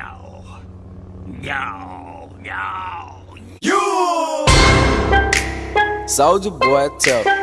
no. No, no. You! Soldier boy, tell.